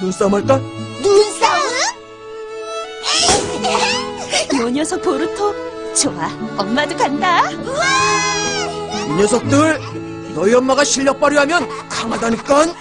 눈싸움 할까? 눈싸움? 요 녀석 보루토 좋아 엄마도 간다 우와! 이 녀석들 너희 엄마가 실력 발휘하면 강하다니깐